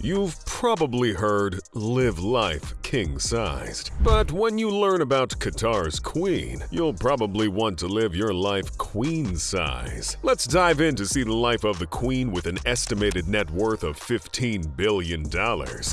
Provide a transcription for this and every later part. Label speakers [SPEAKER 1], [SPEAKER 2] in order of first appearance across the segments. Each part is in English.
[SPEAKER 1] You've probably heard live life king sized. But when you learn about Qatar's queen, you'll probably want to live your life queen size. Let's dive in to see the life of the queen with an estimated net worth of $15 billion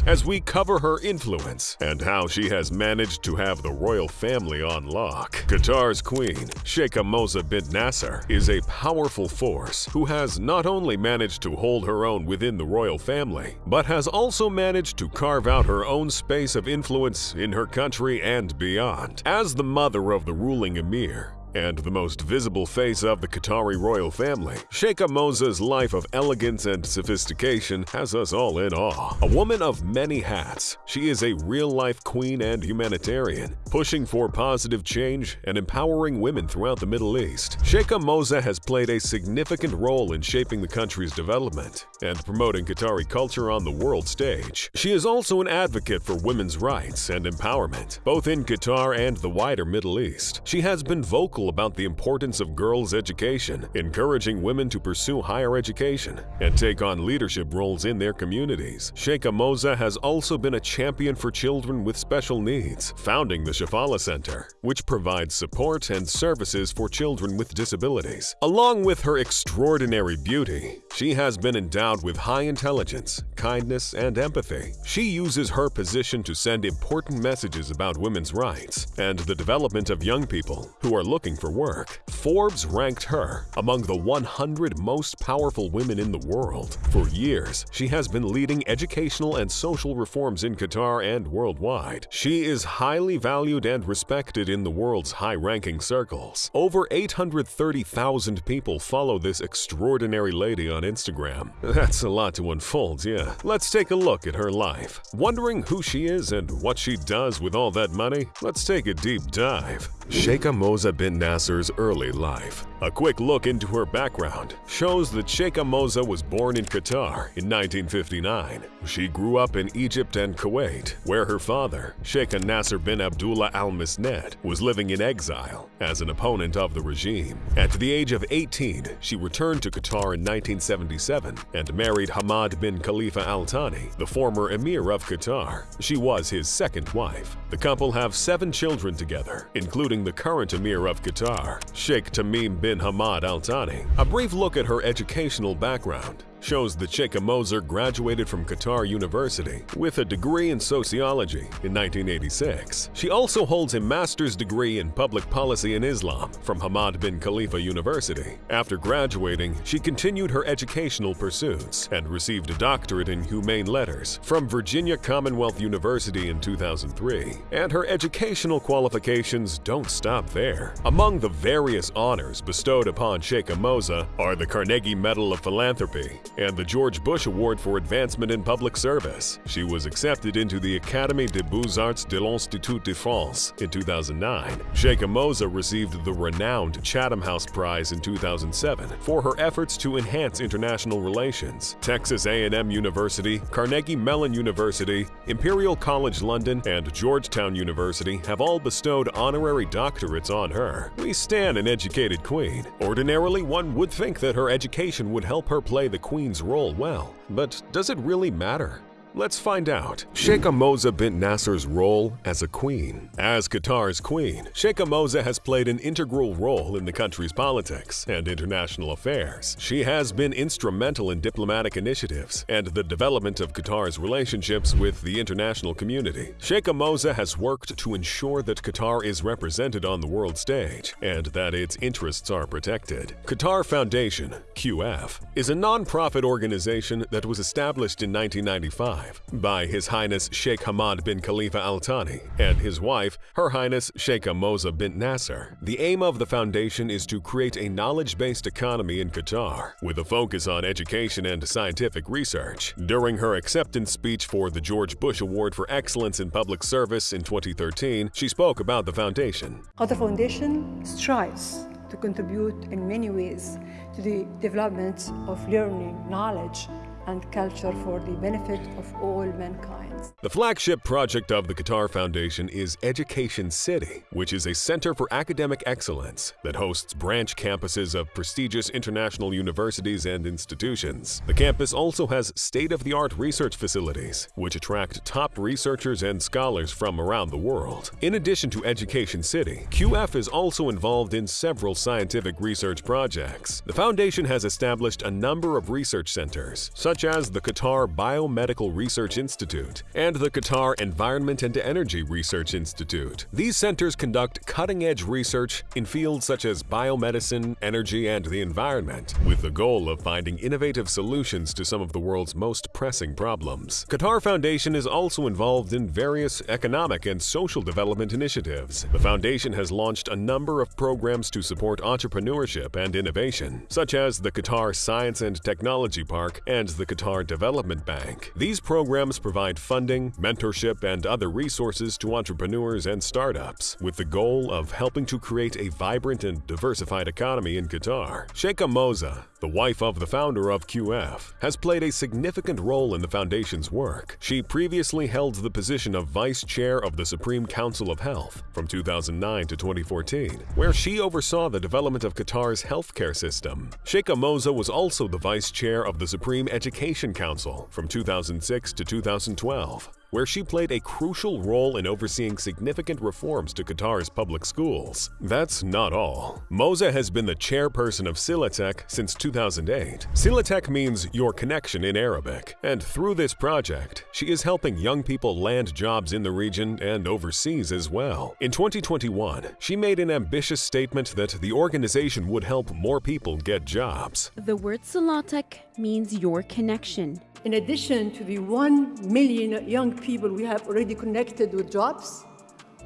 [SPEAKER 1] as we cover her influence and how she has managed to have the royal family on lock. Qatar's queen, Sheikha Moza bint Nasser, is a powerful force who has not only managed to hold her own within the royal family, but has also managed to carve out her own space of influence in her country and beyond. As the mother of the ruling emir, and the most visible face of the Qatari royal family, Sheikha Moza's life of elegance and sophistication has us all in awe. A woman of many hats, she is a real-life queen and humanitarian, pushing for positive change and empowering women throughout the Middle East. Sheikha Moza has played a significant role in shaping the country's development and promoting Qatari culture on the world stage. She is also an advocate for women's rights and empowerment, both in Qatar and the wider Middle East. She has been vocal about the importance of girls' education, encouraging women to pursue higher education and take on leadership roles in their communities. Sheikha Moza has also been a champion for children with special needs, founding the Shafallah Center, which provides support and services for children with disabilities. Along with her extraordinary beauty, she has been endowed with high intelligence, kindness, and empathy. She uses her position to send important messages about women's rights and the development of young people who are looking for work, Forbes ranked her among the 100 most powerful women in the world. For years, she has been leading educational and social reforms in Qatar and worldwide. She is highly valued and respected in the world's high-ranking circles. Over 830,000 people follow this extraordinary lady on Instagram. That's a lot to unfold, yeah. Let's take a look at her life. Wondering who she is and what she does with all that money? Let's take a deep dive. Sheikha Moza bint Nasser's early life. A quick look into her background shows that Sheikha Moza was born in Qatar in 1959. She grew up in Egypt and Kuwait, where her father, Sheikh Nasser bin Abdullah Al Misned, was living in exile as an opponent of the regime. At the age of 18, she returned to Qatar in 1977 and married Hamad bin Khalifa Al Thani, the former emir of Qatar. She was his second wife. The couple have seven children together, including the current emir of Qatar, Sheikh Tamim bin Hamad Al Thani. A brief look at her educational background shows that Sheikha Moza graduated from Qatar University with a degree in sociology in 1986. She also holds a master's degree in public policy in Islam from Hamad bin Khalifa University. After graduating, she continued her educational pursuits and received a doctorate in humane letters from Virginia Commonwealth University in 2003. And her educational qualifications don't stop there. Among the various honors bestowed upon Sheikha Moza are the Carnegie Medal of Philanthropy, and the George Bush Award for Advancement in Public Service. She was accepted into the Académie des Beaux-Arts de l'Institut de France in 2009. Sheikha Moza received the renowned Chatham House Prize in 2007 for her efforts to enhance international relations. Texas A&M University, Carnegie Mellon University, Imperial College London, and Georgetown University have all bestowed honorary doctorates on her. We stand an educated queen. Ordinarily, one would think that her education would help her play the queen queen's role well, but does it really matter? Let's find out. Sheikha Moza bint Nasser's role as a queen. As Qatar's queen, Sheikha Moza has played an integral role in the country's politics and international affairs. She has been instrumental in diplomatic initiatives and the development of Qatar's relationships with the international community. Sheikha Moza has worked to ensure that Qatar is represented on the world stage and that its interests are protected. Qatar Foundation, QF, is a non-profit organization that was established in 1995 by His Highness Sheikh Hamad bin Khalifa Al Thani and his wife, Her Highness Sheikha Moza bint Nasser. The aim of the foundation is to create a knowledge-based economy in Qatar with a focus on education and scientific research. During her acceptance speech for the George Bush Award for Excellence in Public Service in 2013, she spoke about the foundation.
[SPEAKER 2] Qatar Foundation strives to contribute in many ways to the development of learning, knowledge, and culture for the benefit of all mankind.
[SPEAKER 1] The flagship project of the Qatar Foundation is Education City, which is a center for academic excellence that hosts branch campuses of prestigious international universities and institutions. The campus also has state-of-the-art research facilities, which attract top researchers and scholars from around the world. In addition to Education City, QF is also involved in several scientific research projects. The foundation has established a number of research centers, such as the Qatar Biomedical Research Institute and the Qatar Environment and Energy Research Institute. These centers conduct cutting-edge research in fields such as biomedicine, energy, and the environment, with the goal of finding innovative solutions to some of the world's most pressing problems. Qatar Foundation is also involved in various economic and social development initiatives. The foundation has launched a number of programs to support entrepreneurship and innovation, such as the Qatar Science and Technology Park and the Qatar Development Bank. These programs provide funding, mentorship, and other resources to entrepreneurs and startups, with the goal of helping to create a vibrant and diversified economy in Qatar. Sheikha Moza, the wife of the founder of QF, has played a significant role in the foundation's work. She previously held the position of Vice Chair of the Supreme Council of Health from 2009 to 2014, where she oversaw the development of Qatar's healthcare system. Sheikha Moza was also the Vice Chair of the Supreme Education Council from 2006 to 2012 where she played a crucial role in overseeing significant reforms to Qatar's public schools. That's not all. Moza has been the chairperson of Silatech since 2008. Silatech means your connection in Arabic, and through this project, she is helping young people land jobs in the region and overseas as well. In 2021, she made an ambitious statement that the organization would help more people get jobs.
[SPEAKER 3] The word Silatech means your connection.
[SPEAKER 2] In addition to the 1 million young people we have already connected with jobs,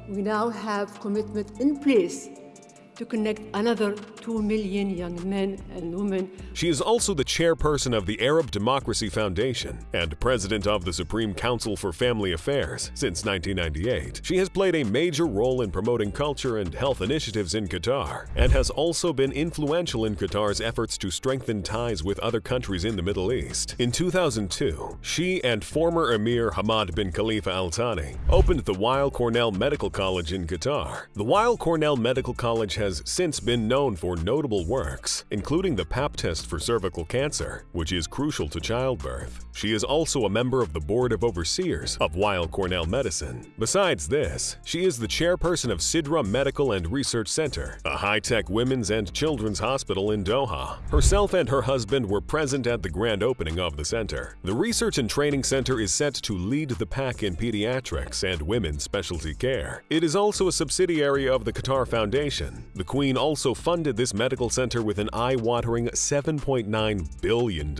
[SPEAKER 2] we now have commitment in place to connect another 2 million young men and women.
[SPEAKER 1] She is also the chairperson of the Arab Democracy Foundation and president of the Supreme Council for Family Affairs since 1998. She has played a major role in promoting culture and health initiatives in Qatar and has also been influential in Qatar's efforts to strengthen ties with other countries in the Middle East. In 2002, she and former Emir Hamad bin Khalifa Al Thani opened the Weill Cornell Medical College in Qatar. The Weill Cornell Medical College has has since been known for notable works, including the PAP test for cervical cancer, which is crucial to childbirth. She is also a member of the Board of Overseers of Weill Cornell Medicine. Besides this, she is the chairperson of Sidra Medical and Research Center, a high-tech women's and children's hospital in Doha. Herself and her husband were present at the grand opening of the center. The Research and Training Center is set to lead the pack in pediatrics and women's specialty care. It is also a subsidiary of the Qatar Foundation, the Queen also funded this medical center with an eye-watering $7.9 billion.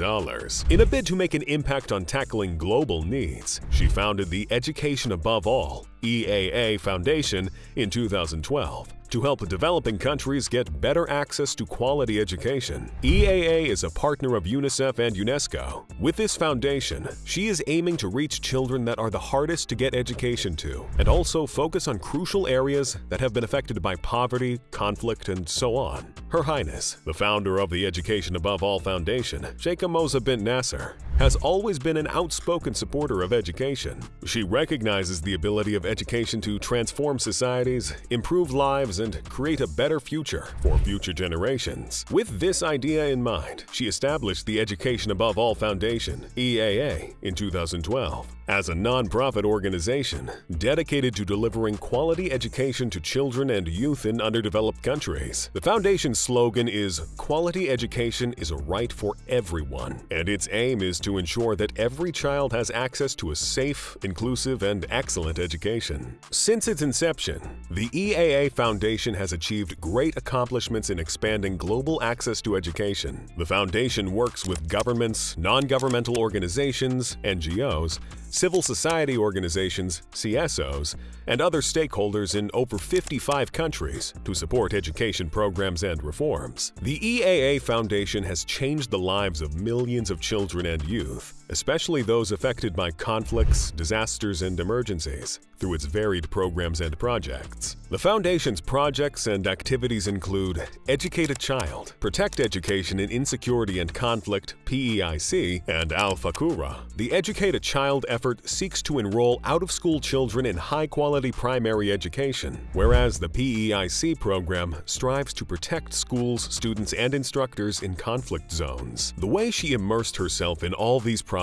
[SPEAKER 1] In a bid to make an impact on tackling global needs, she founded the Education Above All EAA Foundation in 2012 to help developing countries get better access to quality education. EAA is a partner of UNICEF and UNESCO. With this foundation, she is aiming to reach children that are the hardest to get education to, and also focus on crucial areas that have been affected by poverty, conflict, and so on. Her Highness, the founder of the Education Above All Foundation, Sheikha Moza bint Nasser, has always been an outspoken supporter of education. She recognizes the ability of education to transform societies, improve lives, and create a better future for future generations. With this idea in mind, she established the Education Above All Foundation, EAA, in 2012 as a non-profit organization dedicated to delivering quality education to children and youth in underdeveloped countries. The foundation's slogan is Quality education is a right for everyone, and its aim is to ensure that every child has access to a safe, inclusive, and excellent education. Since its inception, the EAA Foundation has achieved great accomplishments in expanding global access to education. The foundation works with governments, non-governmental organizations, NGOs, civil society organizations, CSOs, and other stakeholders in over 55 countries to support education programs and reforms. The EAA Foundation has changed the lives of millions of children and youth especially those affected by conflicts, disasters, and emergencies, through its varied programs and projects. The Foundation's projects and activities include Educate a Child, Protect Education in Insecurity and Conflict PEIC, and Al Fakhoora. The Educate a Child effort seeks to enroll out-of-school children in high-quality primary education, whereas the PEIC program strives to protect schools, students, and instructors in conflict zones. The way she immersed herself in all these projects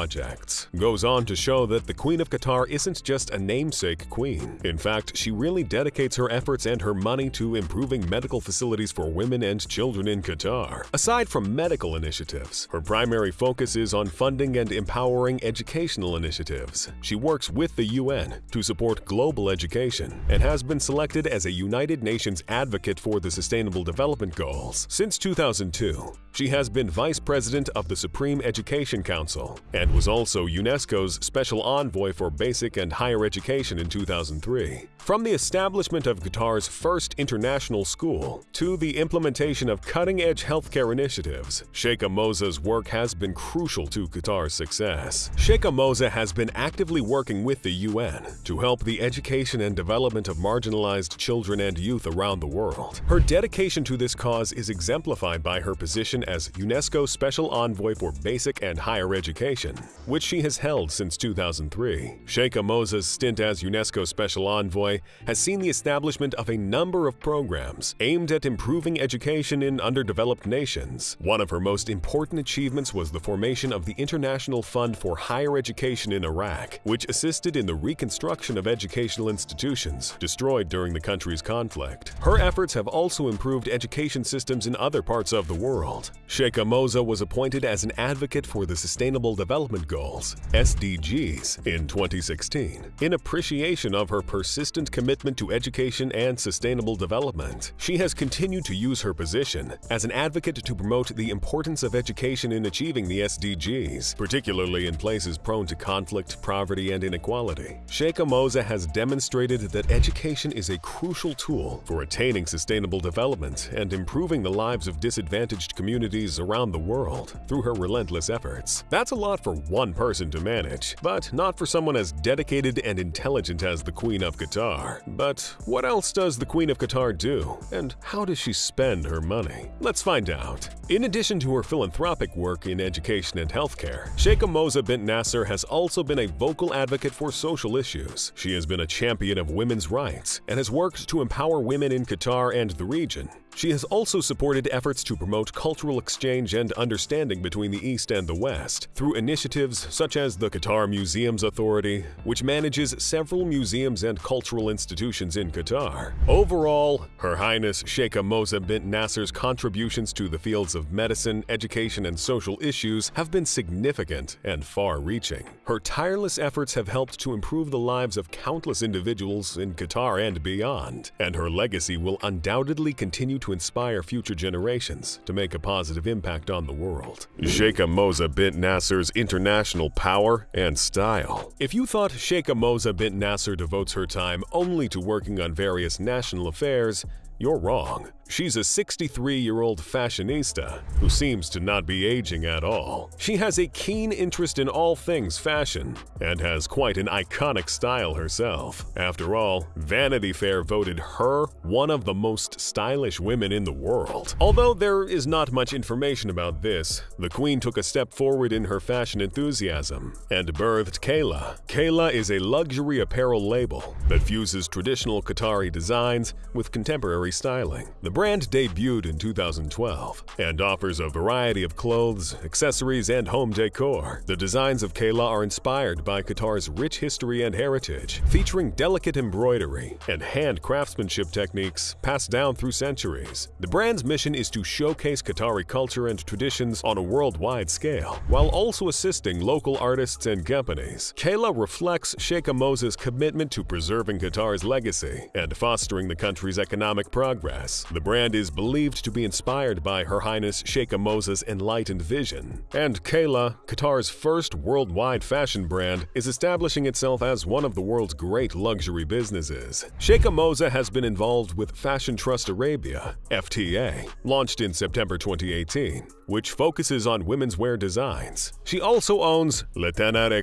[SPEAKER 1] goes on to show that the Queen of Qatar isn't just a namesake queen. In fact, she really dedicates her efforts and her money to improving medical facilities for women and children in Qatar. Aside from medical initiatives, her primary focus is on funding and empowering educational initiatives. She works with the UN to support global education and has been selected as a United Nations advocate for the Sustainable Development Goals. Since 2002, she has been Vice President of the Supreme Education Council and was also UNESCO's Special Envoy for Basic and Higher Education in 2003. From the establishment of Qatar's first international school to the implementation of cutting-edge healthcare initiatives, Sheikha Moza's work has been crucial to Qatar's success. Sheikha Moza has been actively working with the UN to help the education and development of marginalized children and youth around the world. Her dedication to this cause is exemplified by her position as UNESCO Special Envoy for Basic and Higher Education, which she has held since 2003. Sheikha Moza's stint as UNESCO Special Envoy has seen the establishment of a number of programs aimed at improving education in underdeveloped nations. One of her most important achievements was the formation of the International Fund for Higher Education in Iraq, which assisted in the reconstruction of educational institutions destroyed during the country's conflict. Her efforts have also improved education systems in other parts of the world. Sheikha Moza was appointed as an advocate for the Sustainable Development Goals SDGs in 2016. In appreciation of her persistent commitment to education and sustainable development, she has continued to use her position as an advocate to promote the importance of education in achieving the SDGs, particularly in places prone to conflict, poverty, and inequality. Sheikha Moza has demonstrated that education is a crucial tool for attaining sustainable development and improving the lives of disadvantaged communities around the world through her relentless efforts. That's a lot for one person to manage, but not for someone as dedicated and intelligent as the Queen of Qatar. But what else does the Queen of Qatar do, and how does she spend her money? Let's find out. In addition to her philanthropic work in education and healthcare, Sheikha Moza bint Nasser has also been a vocal advocate for social issues. She has been a champion of women's rights and has worked to empower women in Qatar and the region. She has also supported efforts to promote cultural exchange and understanding between the East and the West through initiatives such as the Qatar Museums Authority, which manages several museums and cultural institutions in Qatar. Overall, Her Highness Sheikha Moza bint Nasser's contributions to the fields of medicine, education, and social issues have been significant and far-reaching. Her tireless efforts have helped to improve the lives of countless individuals in Qatar and beyond, and her legacy will undoubtedly continue to inspire future generations to make a positive impact on the world. Sheikha Moza bint Nasser's international power and style. If you thought Sheikha Moza bint Nasser devotes her time only to working on various national affairs, you're wrong. She's a 63-year-old fashionista who seems to not be aging at all. She has a keen interest in all things fashion and has quite an iconic style herself. After all, Vanity Fair voted her one of the most stylish women in the world. Although there is not much information about this, the queen took a step forward in her fashion enthusiasm and birthed Qela. Qela is a luxury apparel label that fuses traditional Qatari designs with contemporary styling. The brand debuted in 2012 and offers a variety of clothes, accessories, and home decor. The designs of Qela are inspired by Qatar's rich history and heritage, featuring delicate embroidery and hand craftsmanship techniques passed down through centuries. The brand's mission is to showcase Qatari culture and traditions on a worldwide scale, while also assisting local artists and companies. Qela reflects Sheikha Moza's commitment to preserving Qatar's legacy and fostering the country's economic progress. The brand is believed to be inspired by Her Highness Sheikha Moza's enlightened vision. And Qela, Qatar's first worldwide fashion brand, is establishing itself as one of the world's great luxury businesses. Sheikha Moza has been involved with Fashion Trust Arabia, FTA, launched in September 2018, which focuses on women's wear designs. She also owns Le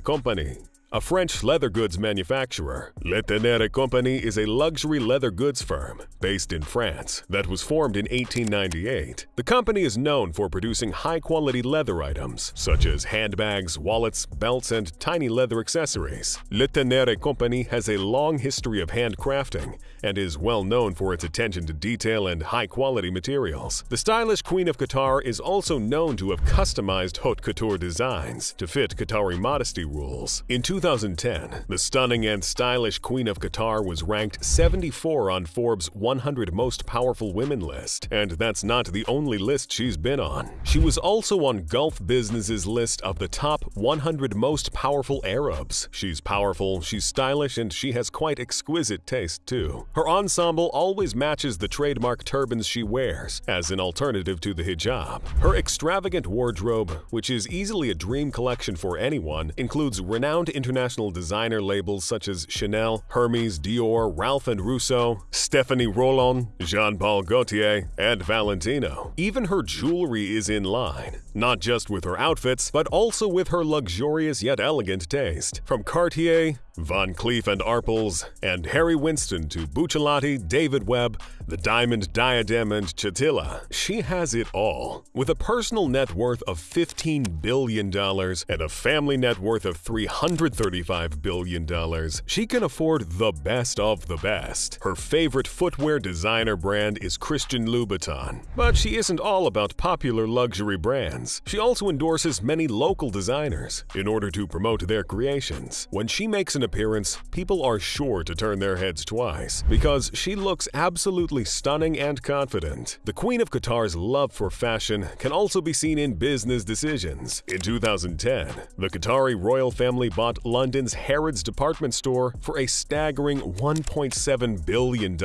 [SPEAKER 1] Company, a French leather goods manufacturer, Le Tanneur Company is a luxury leather goods firm based in France that was formed in 1898. The company is known for producing high-quality leather items such as handbags, wallets, belts, and tiny leather accessories. Le Tanneur Company has a long history of handcrafting and is well known for its attention to detail and high-quality materials. The stylish Queen of Qatar is also known to have customized haute couture designs to fit Qatari modesty rules. In 2010, the stunning and stylish Queen of Qatar was ranked 74 on Forbes' 100 Most Powerful Women list, and that's not the only list she's been on. She was also on Gulf Business's list of the top 100 most powerful Arabs. She's powerful, she's stylish, and she has quite exquisite taste too. Her ensemble always matches the trademark turbans she wears, as an alternative to the hijab. Her extravagant wardrobe, which is easily a dream collection for anyone, includes renowned international designer labels such as Chanel, Hermes, Dior, Ralph and Russo, Stephanie Rolland, Jean-Paul Gaultier, and Valentino. Even her jewelry is in line, not just with her outfits, but also with her luxurious yet elegant taste. From Cartier, Van Cleef and Arpels, and Harry Winston to Buccellati, David Webb, the Diamond Diadem and Chatila, she has it all. With a personal net worth of $15 billion and a family net worth of $335 billion, she can afford the best of the best. Her favorite footwear designer brand is Christian Louboutin, but she isn't all about popular luxury brands. She also endorses many local designers in order to promote their creations. When she makes an appearance, people are sure to turn their heads twice because she looks absolutely stunning and confident. The Queen of Qatar's love for fashion can also be seen in business decisions. In 2010, the Qatari royal family bought London's Harrods department store for a staggering $1.7 billion.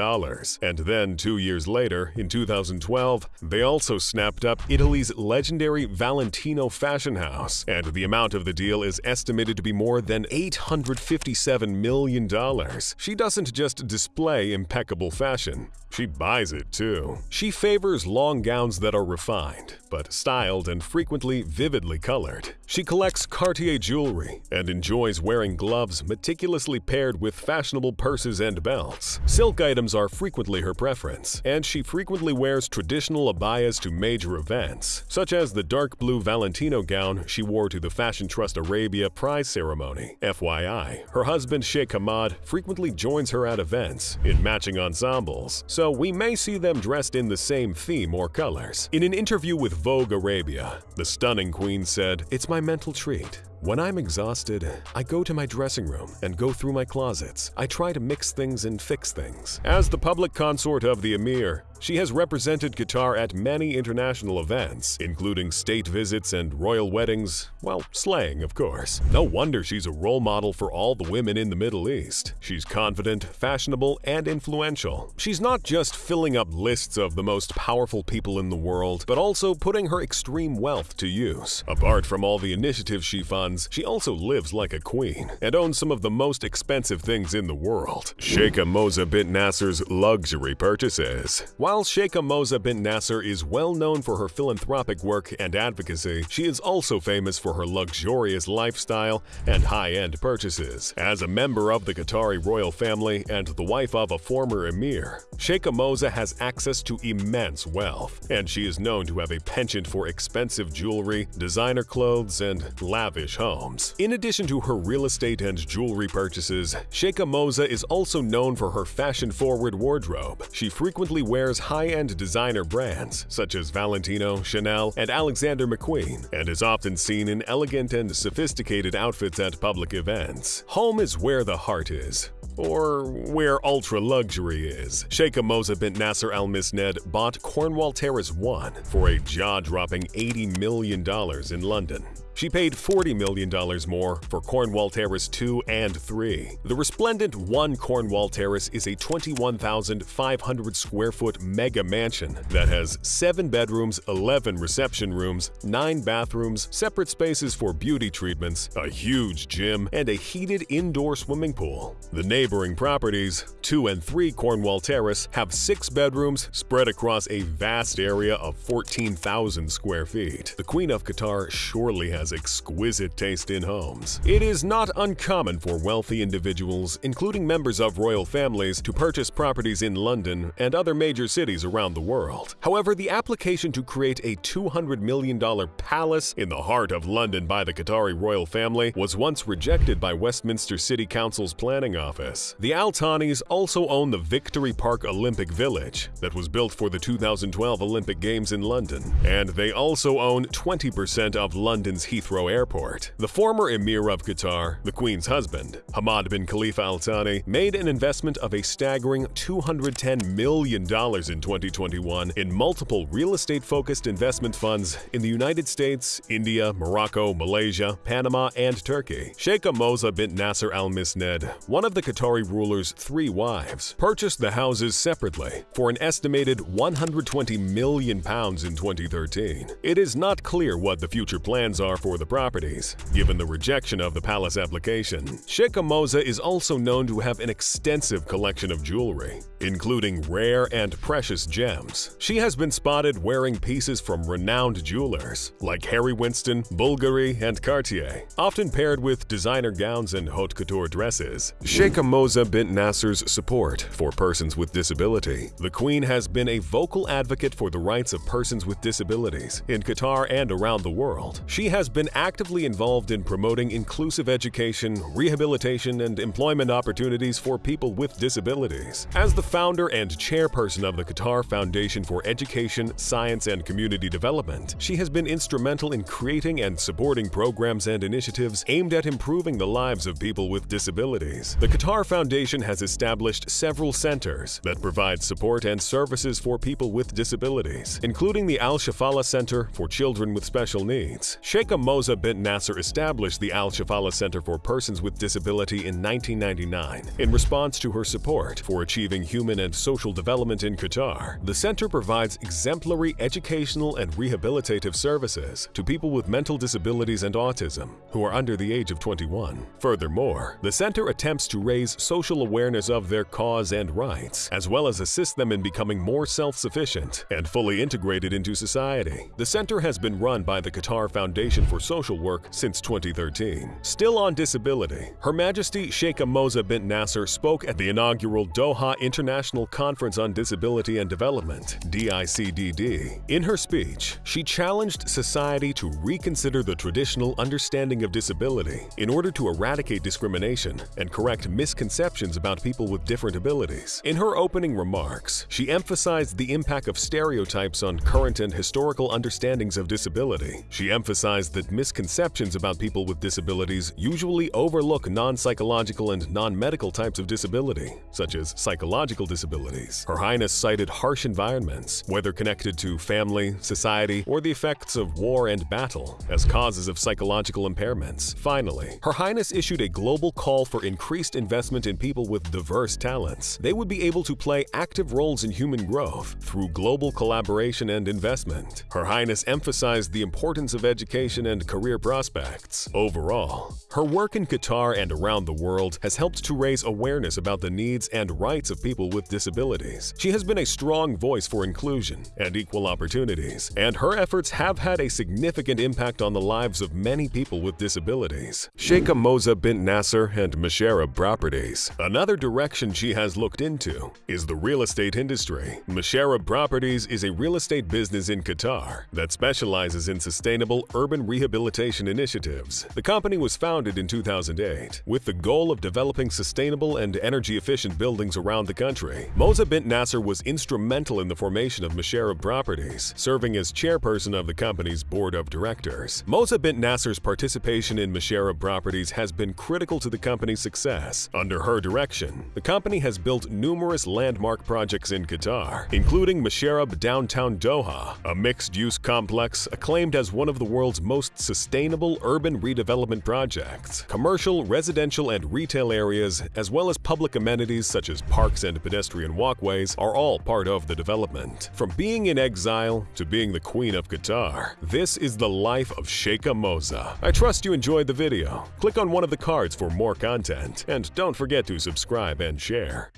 [SPEAKER 1] And then, two years later, in 2012, they also snapped up Italy's legendary Valentino fashion house, and the amount of the deal is estimated to be more than 850 $57 million. She doesn't just display impeccable fashion, she buys it too. She favors long gowns that are refined, but styled and frequently vividly colored. She collects Cartier jewelry and enjoys wearing gloves meticulously paired with fashionable purses and belts. Silk items are frequently her preference, and she frequently wears traditional abayas to major events, such as the dark blue Valentino gown she wore to the Fashion Trust Arabia prize ceremony. FYI, her husband Sheikh Hamad frequently joins her at events in matching ensembles, so we may see them dressed in the same theme or colors. In an interview with Vogue Arabia, the stunning queen said, It's my mental treat. When I'm exhausted, I go to my dressing room and go through my closets. I try to mix things and fix things. As the public consort of the Emir, she has represented Qatar at many international events, including state visits and royal weddings, well, slaying, of course. No wonder she's a role model for all the women in the Middle East. She's confident, fashionable, and influential. She's not just filling up lists of the most powerful people in the world, but also putting her extreme wealth to use. Apart from all the initiatives she funds, she also lives like a queen and owns some of the most expensive things in the world. Sheikha Moza bint Nasser's luxury purchases. While Sheikha Moza bint Nasser is well known for her philanthropic work and advocacy, she is also famous for her luxurious lifestyle and high-end purchases. As a member of the Qatari royal family and the wife of a former emir, Sheikha Moza has access to immense wealth, and she is known to have a penchant for expensive jewelry, designer clothes, and lavish homes. In addition to her real estate and jewelry purchases, Sheikha Moza is also known for her fashion-forward wardrobe. She frequently wears high-end designer brands such as Valentino, Chanel, and Alexander McQueen, and is often seen in elegant and sophisticated outfits at public events. Home is where the heart is, or where ultra luxury is. Sheikha Moza bint Nasser Al Misned bought Cornwall Terrace 1 for a jaw dropping $80 million in London. She paid $40 million more for Cornwall Terrace 2 and 3. The resplendent 1 Cornwall Terrace is a 21,500 square foot mega mansion that has 7 bedrooms, 11 reception rooms, 9 bathrooms, separate spaces for beauty treatments, a huge gym, and a heated indoor swimming pool. The neighboring properties, 2 and 3 Cornwall Terrace, have 6 bedrooms spread across a vast area of 14,000 square feet. The Queen of Qatar surely has exquisite taste in homes. It is not uncommon for wealthy individuals, including members of royal families, to purchase properties in London and other major cities around the world. However, the application to create a $200 million palace in the heart of London by the Qatari royal family was once rejected by Westminster City Council's planning office. The Al Thanis also own the Victory Park Olympic Village that was built for the 2012 Olympic Games in London, and they also own 20% of London's Heathrow Airport. The former Emir of Qatar, the Queen's husband, Hamad bin Khalifa Al Thani, made an investment of a staggering $210 million in 2021 in multiple real estate-focused investment funds in the United States, India, Morocco, Malaysia, Panama, and Turkey. Sheikh Moza bint Nasser Al Misned, one of the Qatari ruler's three wives, purchased the houses separately for an estimated 120 million pounds in 2013. It is not clear what the future plans are for the properties, given the rejection of the palace application. Sheikh Moza is also known to have an extensive collection of jewelry, including rare and precious gems. She has been spotted wearing pieces from renowned jewelers like Harry Winston, Bulgari, and Cartier, often paired with designer gowns and haute couture dresses. Sheikh Moza bint Nasser's support for persons with disability. The Queen has been a vocal advocate for the rights of persons with disabilities in Qatar and around the world. She has been actively involved in promoting inclusive education, rehabilitation, and employment opportunities for people with disabilities. As the founder and chairperson of the Qatar Foundation for Education, Science, and Community Development, she has been instrumental in creating and supporting programs and initiatives aimed at improving the lives of people with disabilities. The Qatar Foundation has established several centers that provide support and services for people with disabilities, including the Al Shafallah Center for Children with Special Needs. Sheikha Moza bint Nasser established the Al Shafallah Center for Persons with Disability in 1999 in response to her support for achieving human and social development in Qatar. The center provides exemplary educational and rehabilitative services to people with mental disabilities and autism who are under the age of 21. Furthermore, the center attempts to raise social awareness of their cause and rights, as well as assist them in becoming more self-sufficient and fully integrated into society. The center has been run by the Qatar Foundation for Social Work since 2013. Still on disability, Her Majesty Sheikh Moza bint Nasser spoke at the inaugural Doha International Conference on Disability and Development DICDD. In her speech, she challenged society to reconsider the traditional understanding of disability in order to eradicate discrimination and correct misconceptions about people with different abilities. In her opening remarks, she emphasized the impact of stereotypes on current and historical understandings of disability. She emphasized that misconceptions about people with disabilities usually overlook non-psychological and non-medical types of disability, such as psychological disabilities. Her Highness cited harsh environments, whether connected to family, society, or the effects of war and battle, as causes of psychological impairments. Finally, Her Highness issued a global call for increased investment in people with diverse talents. They would be able to play active roles in human growth through global collaboration and investment. Her Highness emphasized the importance of education and career prospects. Overall, her work in Qatar and around the world has helped to raise awareness about the needs and rights of people with disabilities. She has been a strong voice for inclusion and equal opportunities, and her efforts have had a significant impact on the lives of many people with disabilities. Sheikha Moza bint Nasser and Msheireb Properties. Another direction she has looked into is the real estate industry. Msheireb Properties is a real estate business in Qatar that specializes in sustainable urban rehabilitation initiatives. The company was founded founded in 2008 with the goal of developing sustainable and energy-efficient buildings around the country. Moza bint Nasser was instrumental in the formation of Msheireb Properties, serving as chairperson of the company's board of directors. Moza bint Nasser's participation in Msheireb Properties has been critical to the company's success. Under her direction, the company has built numerous landmark projects in Qatar, including Msheireb Downtown Doha, a mixed-use complex acclaimed as one of the world's most sustainable urban redevelopment projects. Commercial, residential, and retail areas, as well as public amenities such as parks and pedestrian walkways, are all part of the development. From being in exile to being the Queen of Qatar, this is the life of Sheikha Moza. I trust you enjoyed the video. Click on one of the cards for more content, and don't forget to subscribe and share.